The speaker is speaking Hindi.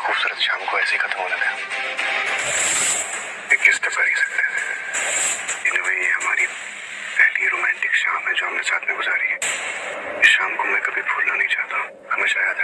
खूबसूरत शाम को ऐसे ही खत्म होने दें इक्कीस दफ़ा ही? सकते थे इनमें ये हमारी पहली रोमांटिक शाम है जो हमने साथ में गुजारी है। इस शाम को मैं कभी भूलना नहीं चाहता। हमेशा याद